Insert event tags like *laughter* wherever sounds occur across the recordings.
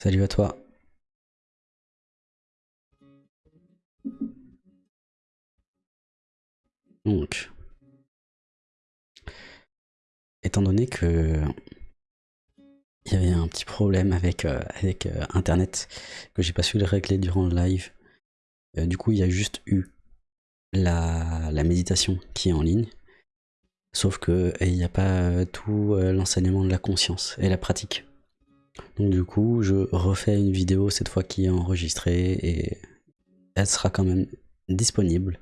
Salut à toi. Donc, étant donné que il y avait un petit problème avec, euh, euh, internet que j'ai pas su le régler durant le live, euh, du coup il y a juste eu la, la méditation qui est en ligne, sauf que il n'y a pas tout l'enseignement de la conscience et la pratique. Donc du coup je refais une vidéo cette fois qui est enregistrée et elle sera quand même disponible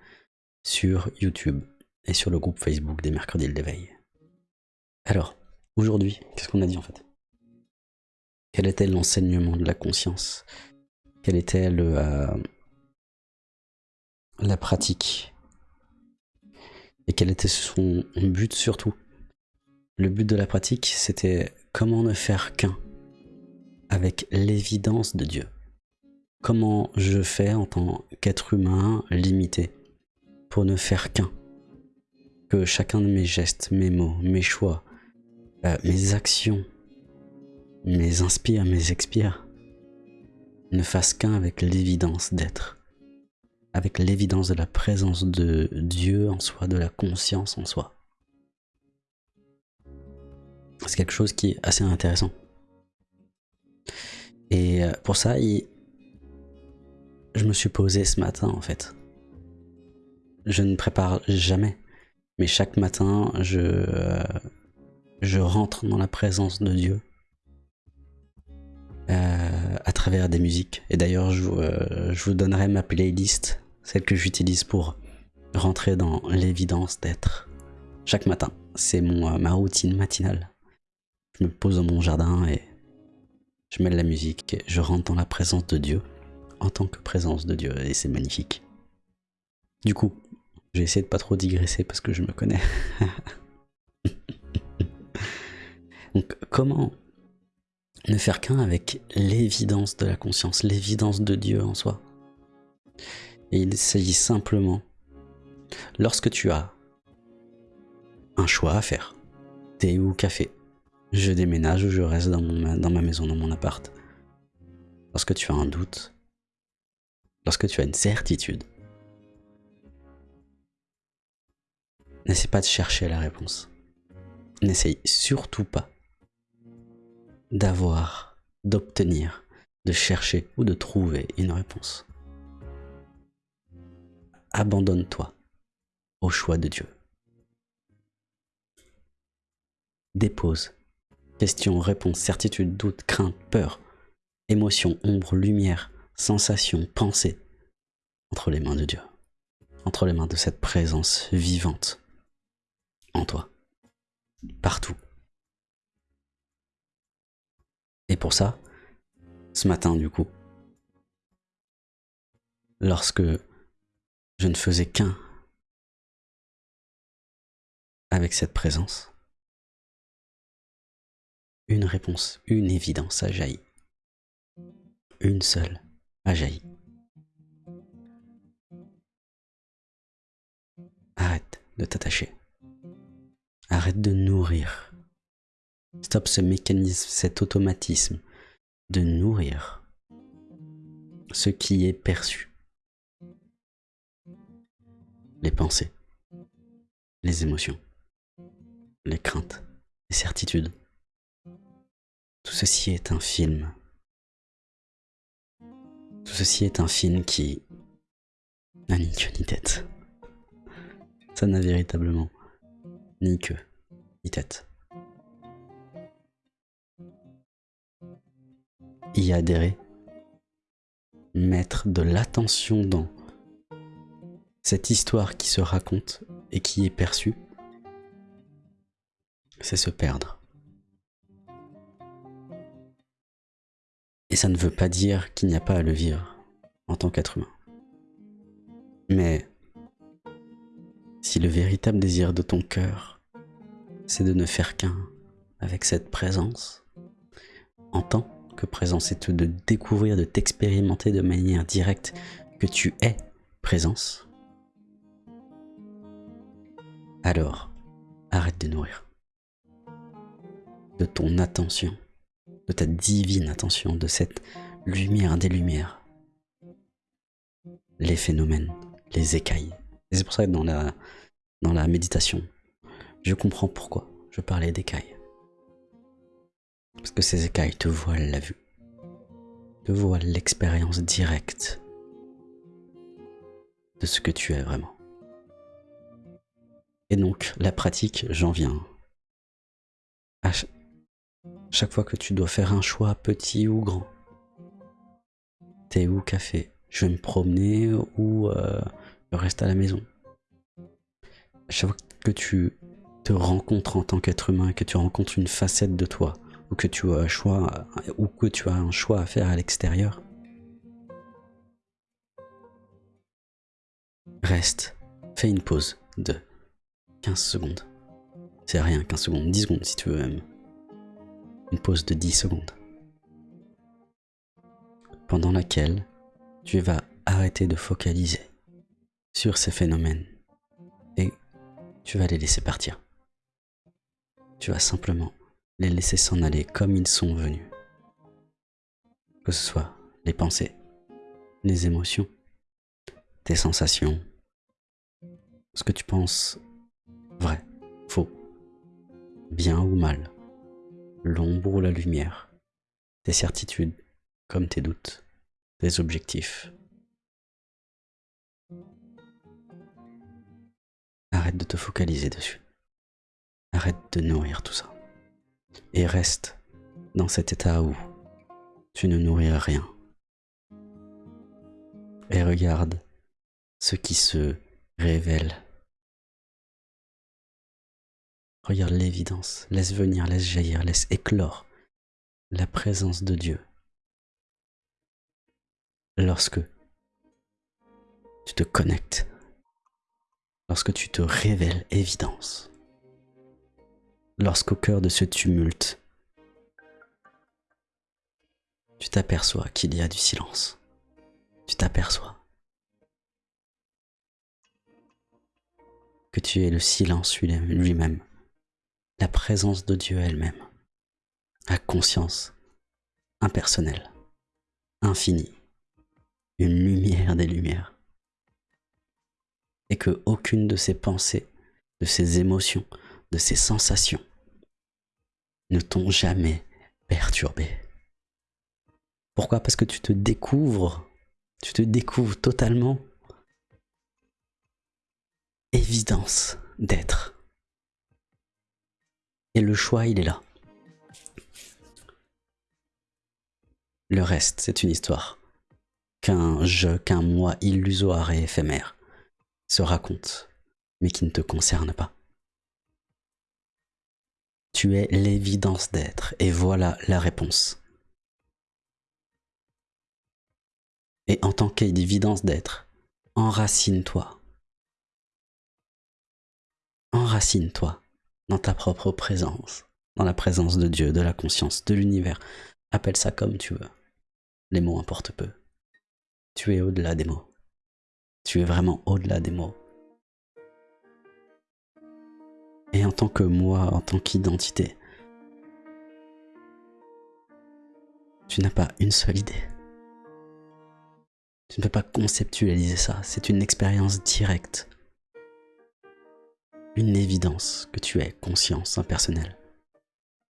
sur YouTube et sur le groupe Facebook des mercredis d'éveil. Alors, aujourd'hui, qu'est-ce qu'on a dit en fait? Quel était l'enseignement de la conscience? Quelle était le, euh, la pratique? Et quel était son but surtout? Le but de la pratique, c'était comment ne faire qu'un? Avec l'évidence de Dieu. Comment je fais en tant qu'être humain limité pour ne faire qu'un? Que chacun de mes gestes, mes mots, mes choix, euh, mes actions, mes inspires, mes expires, ne fassent qu'un avec l'évidence d'être, avec l'évidence de la présence de Dieu en soi, de la conscience en soi. C'est quelque chose qui est assez intéressant. Et euh, pour ça, je me suis posé ce matin en fait je ne prépare jamais. Mais chaque matin, je, euh, rentre dans la présence de Dieu euh, à travers des musiques. Et d'ailleurs, je, je, vous donnerai ma playlist, celle que j'utilise pour rentrer dans l'évidence d'être. Chaque matin, c'est ma routine matinale. Je me pose dans mon jardin et je mets de la musique je rentre dans la présence de Dieu en tant que présence de Dieu et c'est magnifique. Du coup, j'ai essayé de pas trop digresser parce que je me connais. *laughs* Donc comment ne faire qu'un avec l'évidence de la conscience, l'évidence de Dieu en soi? Et il s'agit simplement, lorsque tu as un choix à faire, thé ou café, je déménage ou je reste dans, ma maison, dans mon appart. Lorsque tu as un doute, lorsque tu as une certitude, N'essaie pas de chercher la réponse. N'essaye surtout pas d'avoir, d'obtenir, de chercher ou de trouver une réponse. Abandonne-toi au choix de Dieu. Dépose. Questions, réponses, certitude, doute, crainte, peur, émotion, ombre, lumière, sensation, pensée entre les mains de Dieu, entre les mains de cette présence vivante en toi. Partout. Et pour ça, ce matin du coup, lorsque je ne faisais qu'un avec cette présence, une réponse, une évidence a jailli. Une seule a jailli. Arrête de t'attacher. Arrête de nourrir. Stop ce mécanisme, cet automatisme de nourrir ce qui est perçu. Les pensées, les émotions, les craintes, les certitudes. Tout ceci est un film. Tout ceci est un film qui n'a ni queue ni tête. Ça n'a véritablement ni queue, ni tête. Y adhérer, mettre de l'attention dans cette histoire qui se raconte et qui est perçue, c'est se perdre. Et ça ne veut pas dire qu'il n'y a pas à le vivre en tant qu'être humain. Mais si le véritable désir de ton cœur, c'est de ne faire qu'un avec cette présence, en tant que présence, c'est de découvrir, de t'expérimenter de manière directe que tu es présence, alors arrête de nourrir de ton attention de ta divine attention, de cette lumière des lumières, les phénomènes, les écailles. Et c'est pour ça que dans la, méditation, je comprends pourquoi je parlais d'écailles. Parce que ces écailles te voilent la vue, te voilent l'expérience directe de ce que tu es vraiment. Et donc, la pratique, j'en viens. Chaque fois que tu dois faire un choix petit ou grand, thé ou café, je vais me promener ou euh, je reste à la maison? Chaque fois que tu te rencontres en tant qu'être humain, que tu rencontres une facette de toi, ou que tu as un choix, ou que tu as un choix à faire à l'extérieur, reste, fais une pause de 15 secondes. C'est rien, 15 secondes, 10 secondes si tu veux même. Une pause de 10 secondes. Pendant laquelle tu vas arrêter de focaliser sur ces phénomènes et tu vas les laisser partir. Tu vas simplement les laisser s'en aller comme ils sont venus. Que ce soit les pensées, les émotions, tes sensations, ce que tu penses vrai, faux, bien ou mal, l'ombre ou la lumière, tes certitudes comme tes doutes, tes objectifs. Arrête de te focaliser dessus. Arrête de nourrir tout ça. Et reste dans cet état où tu ne nourris rien. Et regarde ce qui se révèle. Regarde l'évidence, laisse venir, laisse jaillir, laisse éclore la présence de Dieu. Lorsque tu te connectes, lorsque tu te révèles évidence, lorsqu'au cœur de ce tumulte, tu t'aperçois qu'il y a du silence. Tu t'aperçois que tu es le silence lui-même, la présence de Dieu elle-même, la conscience impersonnelle, infinie, une lumière des lumières. Et que aucune de ces pensées, de ces émotions, de ces sensations ne t'ont jamais perturbé. Pourquoi? Parce que tu te découvres, tu te découvres totalement évidence d'être. Et le choix, il est là. Le reste, c'est une histoire qu'un je, qu'un moi illusoire et éphémère se raconte, mais qui ne te concerne pas. Tu es l'évidence d'être, et voilà la réponse. Et en tant qu'évidence d'être, enracine-toi Enracine-toi dans ta propre présence, dans la présence de Dieu, de la conscience, de l'univers. Appelle ça comme tu veux. Les mots importent peu. Tu es au-delà des mots. Tu es vraiment au-delà des mots. Et en tant que moi, en tant qu'identité, tu n'as pas une seule idée. Tu ne peux pas conceptualiser ça, c'est une expérience directe une évidence que tu es conscience impersonnelle,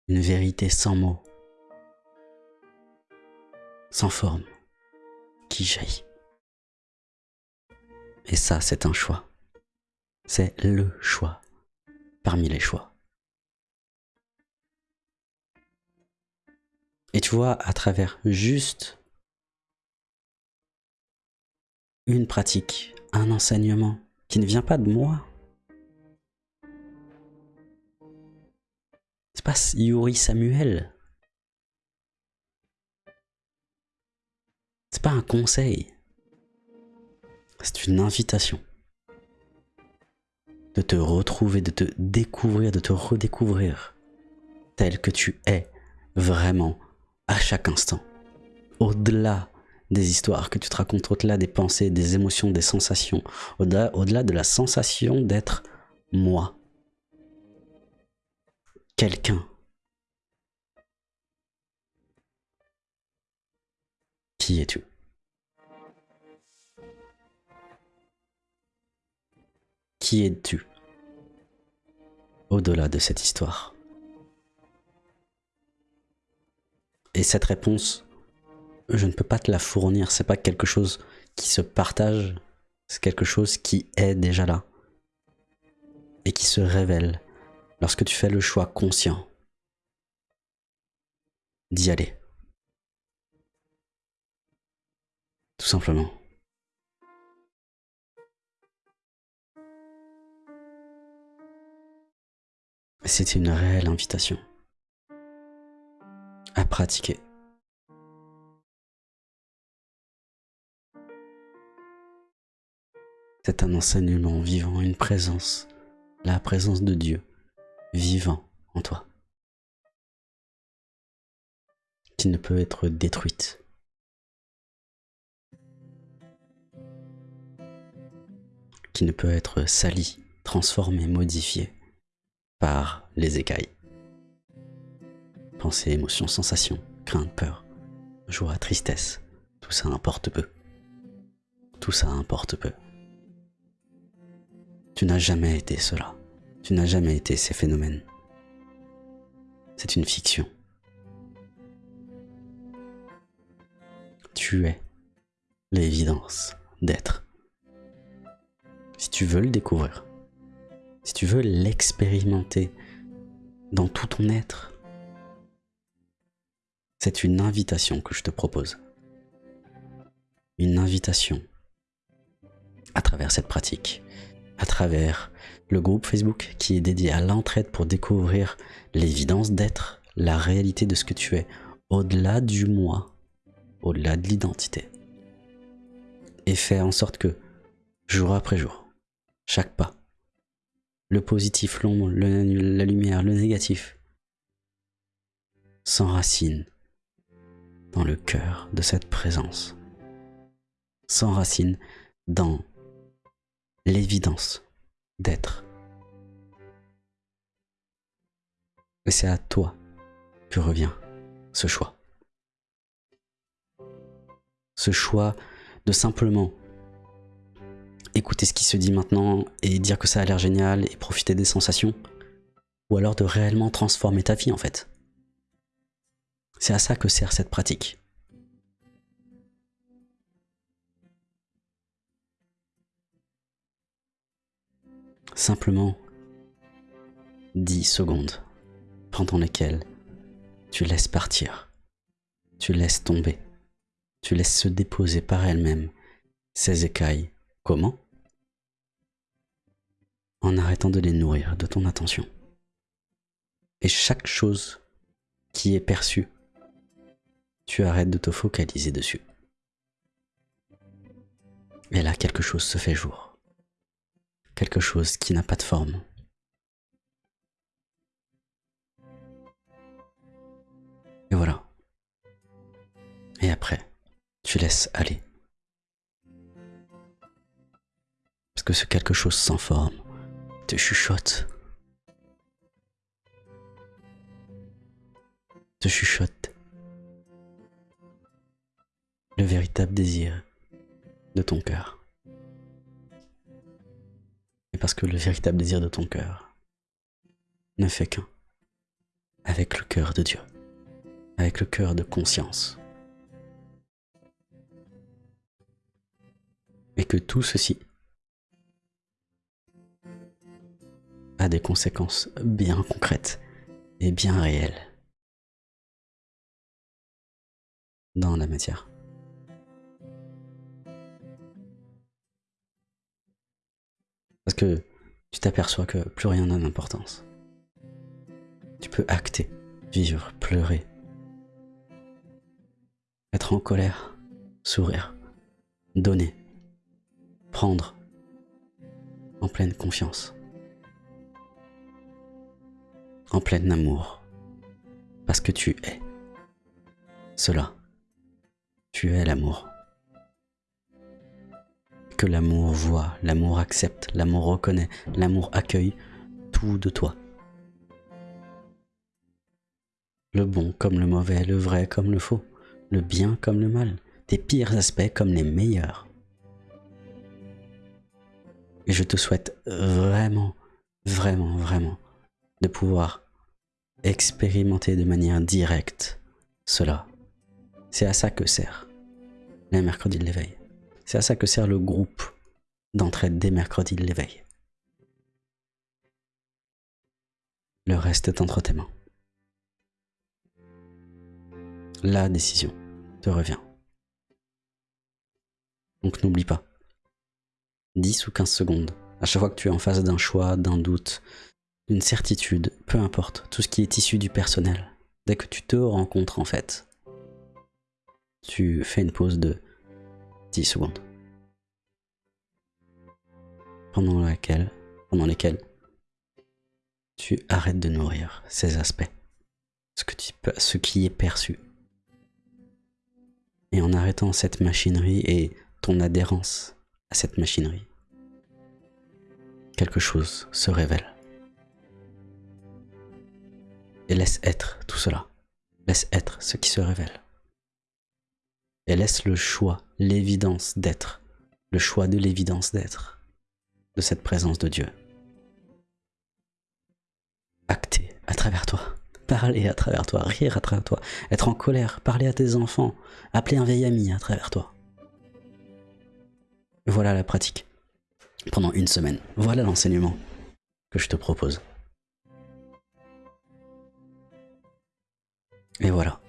une vérité sans mots, sans forme, qui jaillit. Et ça, c'est un choix. C'est le choix parmi les choix. Et tu vois, à travers juste une pratique, un enseignement qui ne vient pas de moi, C'est pas Yuri Samuel? C'est pas un conseil. C'est une invitation. De te retrouver, de te découvrir, de te redécouvrir tel que tu es vraiment à chaque instant. Au-delà des histoires que tu te racontes, au-delà des pensées, des émotions, des sensations, au-delà au -delà de la sensation d'être moi quelqu'un. Qui es-tu? Qui es-tu? Au-delà de cette histoire. Et cette réponse, je ne peux pas te la fournir, c'est pas quelque chose qui se partage, c'est quelque chose qui est déjà là. Et qui se révèle lorsque tu fais le choix conscient d'y aller. Tout simplement. C'est une réelle invitation à pratiquer. C'est un enseignement vivant, une présence, la présence de Dieu vivant en toi, qui ne peut être détruite. qui ne peut être salie, transformée, modifiée par les écailles. Pensées, émotions, sensations, crainte, peur, joie, tristesse, tout ça importe peu. Tout ça importe peu. Tu n'as jamais été cela. Tu n'as jamais été ces phénomènes. C'est une fiction. Tu es l'évidence d'être. Si tu veux le découvrir, si tu veux l'expérimenter dans tout ton être, c'est une invitation que je te propose. Une invitation à travers cette pratique à travers le groupe Facebook qui est dédié à l'entraide pour découvrir l'évidence d'être, la réalité de ce que tu es, au-delà du moi, au-delà de l'identité. Et faire en sorte que, jour après jour, chaque pas, le positif, l'ombre, la lumière, le négatif, s'enracine dans le cœur de cette présence, s'enracine dans l'évidence d'être. Et c'est à toi que revient ce choix. Ce choix de simplement écouter ce qui se dit maintenant et dire que ça a l'air génial et profiter des sensations, ou alors de réellement transformer ta vie en fait. C'est à ça que sert cette pratique. Simplement 10 secondes pendant lesquelles tu laisses partir, tu laisses tomber, tu laisses se déposer par elle-même ces écailles. Comment? En arrêtant de les nourrir de ton attention. Et chaque chose qui est perçue, tu arrêtes de te focaliser dessus. Et là, quelque chose se fait jour quelque chose qui n'a pas de forme. Et voilà. Et après, tu laisses aller. Parce que ce quelque chose sans forme te chuchote. Te chuchote. Le véritable désir de ton cœur parce que le véritable désir de ton cœur ne fait qu'un avec le cœur de Dieu, avec le cœur de conscience. Et que tout ceci a des conséquences bien concrètes et bien réelles dans la matière. Parce que tu t'aperçois que plus rien n'a d'importance. Tu peux acter, vivre, pleurer, être en colère, sourire, donner, prendre, en pleine confiance, en plein amour, parce que tu es. Cela. Tu es l'amour l'amour voit, l'amour accepte, l'amour reconnaît, l'amour accueille tout de toi. Le bon comme le mauvais, le vrai comme le faux, le bien comme le mal, tes pires aspects comme les meilleurs. Et je te souhaite vraiment, vraiment, vraiment de pouvoir expérimenter de manière directe cela. C'est à ça que sert les mercredis de l'éveil. C'est à ça que sert le groupe d'entraide des mercredis de l'éveil. Le reste est entre tes mains. La décision te revient. Donc n'oublie pas. 10 ou 15 secondes. À chaque fois que tu es en face d'un choix, d'un doute, d'une certitude, peu importe, tout ce qui est issu du personnel. Dès que tu te rencontres en fait, tu fais une pause de 10 secondes. Pendant lesquelles tu arrêtes de nourrir ces aspects, ce qui est perçu. Et en arrêtant cette machinerie et ton adhérence à cette machinerie, quelque chose se révèle. Et laisse être tout cela. Laisse être ce qui se révèle. Et laisse le choix, l'évidence d'être, le choix de l'évidence d'être, de cette présence de Dieu. Acter à travers toi, parler à travers toi, rire à travers toi, être en colère, parler à tes enfants, appeler un vieil ami à travers toi. Voilà la pratique. Pendant une semaine. Voilà l'enseignement que je te propose. Et voilà.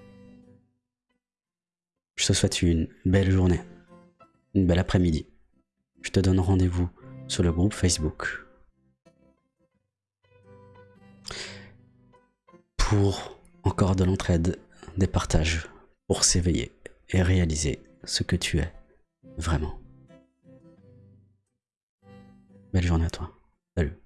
Je te souhaite une belle journée, une belle après-midi. Je te donne rendez-vous sur le groupe Facebook. Pour encore de l'entraide, des partages, pour s'éveiller et réaliser ce que tu es vraiment. Belle journée à toi. Salut.